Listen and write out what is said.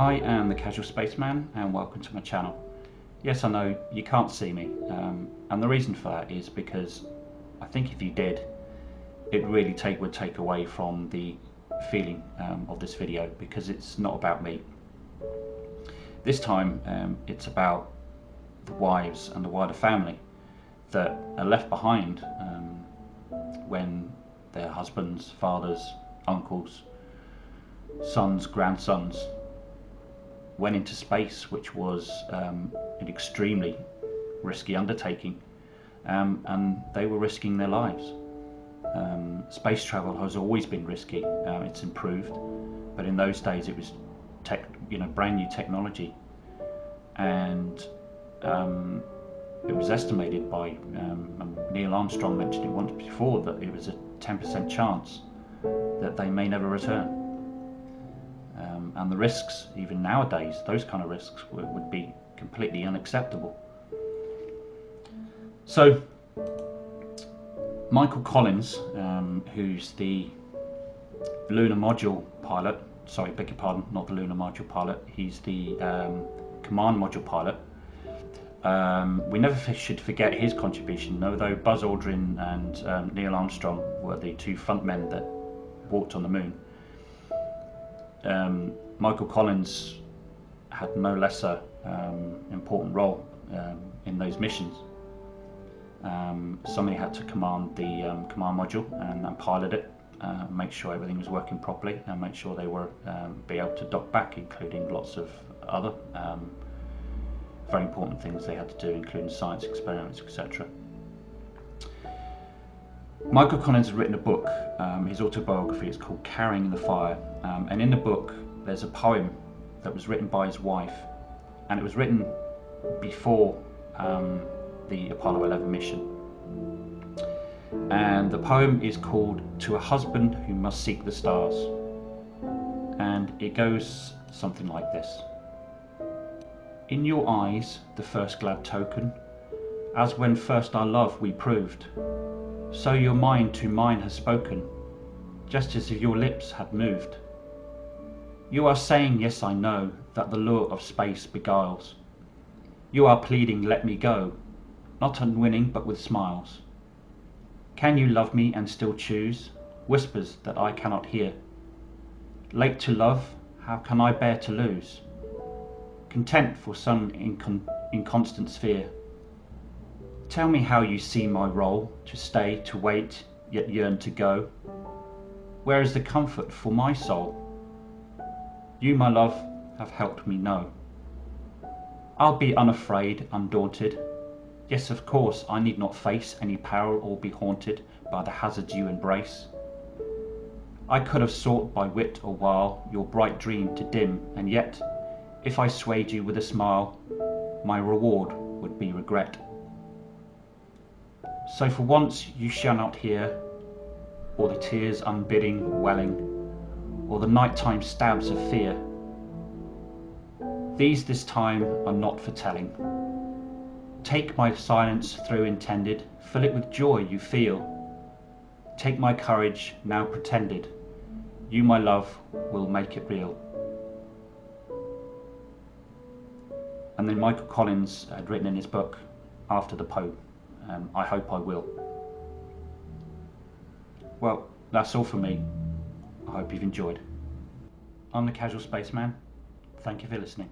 Hi, I'm the Casual Spaceman and welcome to my channel. Yes, I know you can't see me um, and the reason for that is because I think if you did, it really take would take away from the feeling um, of this video because it's not about me. This time um, it's about the wives and the wider family that are left behind um, when their husbands, fathers, uncles, sons, grandsons went into space, which was um, an extremely risky undertaking, um, and they were risking their lives. Um, space travel has always been risky. Um, it's improved, but in those days it was, tech, you know, brand new technology, and um, it was estimated by Neil Armstrong mentioned it once before that it was a 10% chance that they may never return and the risks, even nowadays, those kind of risks would, would be completely unacceptable. So, Michael Collins, um, who's the lunar module pilot, sorry, beg your pardon, not the lunar module pilot, he's the um, command module pilot. Um, we never should forget his contribution, although Buzz Aldrin and um, Neil Armstrong were the two front men that walked on the moon um, Michael Collins had no lesser um, important role um, in those missions. Um, somebody had to command the um, command module and, and pilot it, uh, make sure everything was working properly and make sure they were be able to dock back, including lots of other very important things they had to do, including science experiments, etc. Michael Collins has written a book, um, his autobiography is called Carrying the Fire. Um, and in the book there's a poem that was written by his wife and it was written before um, the Apollo 11 mission. And the poem is called To a Husband Who Must Seek the Stars. And it goes something like this. In your eyes the first glad token as when first our love we proved so your mind to mine has spoken, just as if your lips had moved. You are saying, yes I know, that the lure of space beguiles. You are pleading, let me go, not unwinning but with smiles. Can you love me and still choose? Whispers that I cannot hear. Late to love, how can I bear to lose? Content for some incon inconstant sphere Tell me how you see my role, to stay, to wait, yet yearn to go. Where is the comfort for my soul? You, my love, have helped me know. I'll be unafraid, undaunted. Yes, of course, I need not face any peril or be haunted by the hazards you embrace. I could have sought by wit or wile your bright dream to dim, and yet, if I swayed you with a smile, my reward would be regret. So for once you shall not hear, or the tears unbidding welling, or the nighttime stabs of fear. These this time are not for telling. Take my silence through intended, fill it with joy you feel. Take my courage now pretended, you my love will make it real. And then Michael Collins had written in his book, After the Pope, um, I hope I will. Well, that's all for me. I hope you've enjoyed. I'm the Casual Spaceman. Thank you for listening.